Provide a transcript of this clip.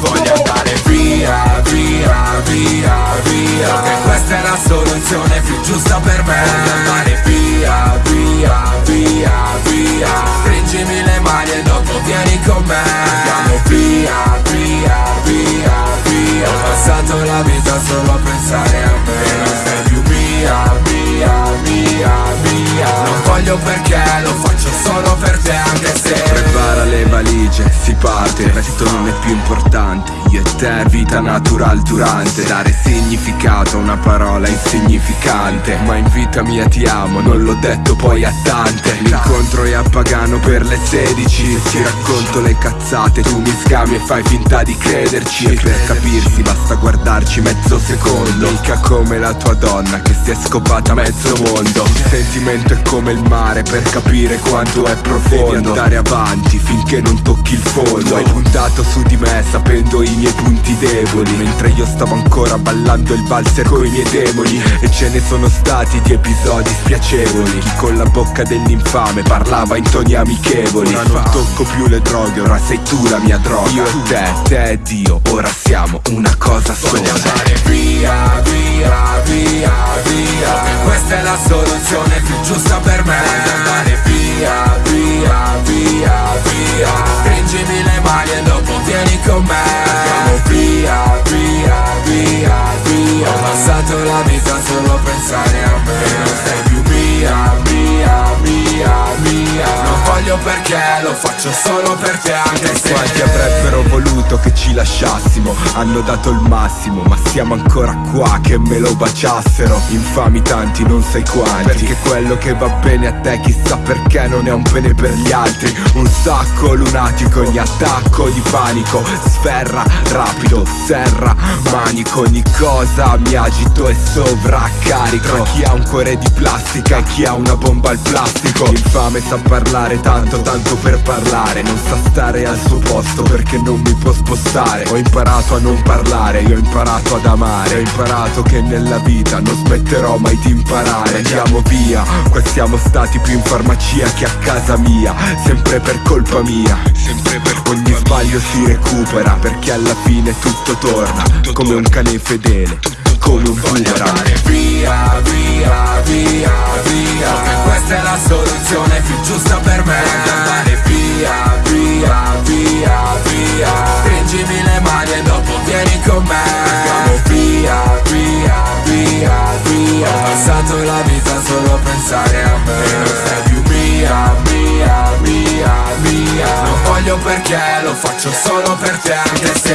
Voglio andare via, via, via, via Perché questa è la soluzione più giusta per me. Voglio andare via, via, via, via Stringimi le mani e dopo vieni con me. Andiamo via, via, via, via Ho passato la vita solo a pensare valigie, si parte, il resto non è più importante Io e te, vita natural durante. Dare significato a una parola insignificante. Ma in vita mia ti amo, non l'ho detto poi a tante. L'incontro è a Pagano per le 16 Ti racconto le cazzate, tu mi scami e fai finta di crederci. E per capirsi basta guardarci mezzo secondo. Mica come la tua donna che si è scopata mezzo mondo. Il sentimento è come il mare per capire quanto è profondo. Devi andare avanti finché non tocchi il fondo. Hai puntato su di me sapendo i miei punti deboli Mentre io stavo ancora ballando il valzer coi miei demoni. E ce ne sono stati di episodi spiacevoli. Chi con la bocca dell'infame parlava in toni amichevoli. Ora non tocco più le droghe, ora sei tu la mia droga. Io e te, te e Dio, ora siamo una cosa sola. Via, via, perché lo faccio solo per te anche se Quanti avrebbero voluto che ci lasciassimo. Hanno dato il massimo Ma siamo ancora qua che me lo baciassero. Infami tanti non sai quanti. Perché quello che va bene a te chissà perché non è un bene per gli altri. Un sacco lunatico ogni attacco di panico. Sferra rapido, serra, manico. Ogni cosa mi agito e sovraccarico. Tra chi ha un cuore di plastica e chi ha una bomba al plastico. Infame sa parlare tanto, tanto per parlare. Non sa stare al suo posto perché non mi può spostare. Ho imparato a non parlare, io ho imparato ad amare. Ho imparato che nella vita non smetterò mai di imparare. Andiamo via, qua siamo stati più in farmacia che a casa mia. Sempre per colpa mia, sempre per Ogni sbaglio si recupera perché alla fine tutto torna Come un cane fedele, come un boomerang via, via, via, via. Questa è la soluzione più giusta per vita solo pensare a me. Non sei più mia, mia, mia, mia. Non voglio perché lo faccio solo per te anche se